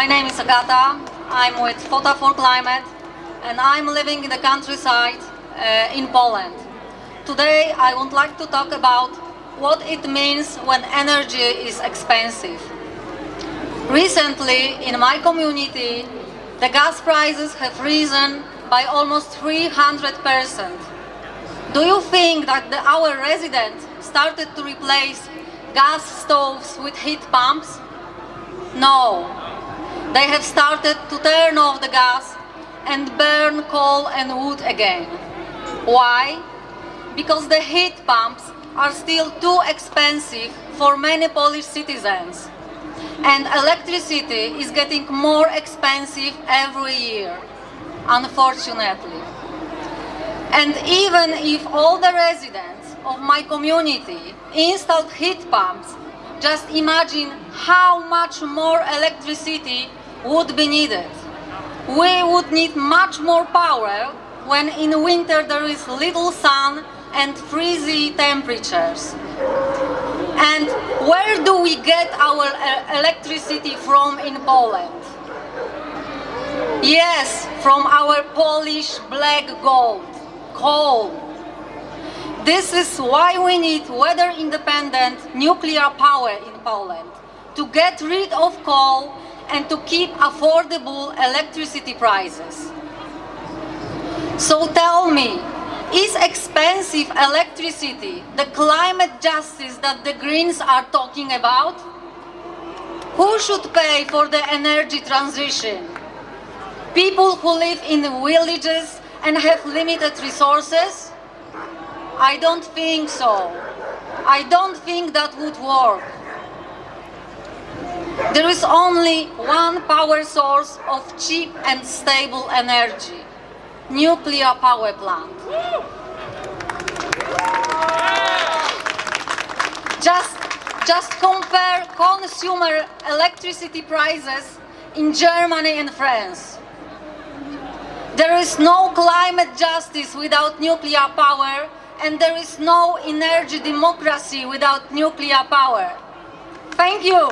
My name is Agata. I'm with Fota for Climate and I'm living in the countryside uh, in Poland. Today I would like to talk about what it means when energy is expensive. Recently, in my community, the gas prices have risen by almost 300%. Do you think that the, our residents started to replace gas stoves with heat pumps? No. They have started to turn off the gas and burn coal and wood again. Why? Because the heat pumps are still too expensive for many Polish citizens. And electricity is getting more expensive every year, unfortunately. And even if all the residents of my community installed heat pumps, just imagine how much more electricity would be needed. We would need much more power when in winter there is little sun and freezy temperatures. And where do we get our uh, electricity from in Poland? Yes, from our Polish black gold, coal. This is why we need weather-independent nuclear power in Poland, to get rid of coal and to keep affordable electricity prices. So tell me, is expensive electricity the climate justice that the Greens are talking about? Who should pay for the energy transition? People who live in villages and have limited resources? I don't think so. I don't think that would work. There is only one power source of cheap and stable energy, nuclear power plant. Just, just compare consumer electricity prices in Germany and France. There is no climate justice without nuclear power and there is no energy democracy without nuclear power. Thank you.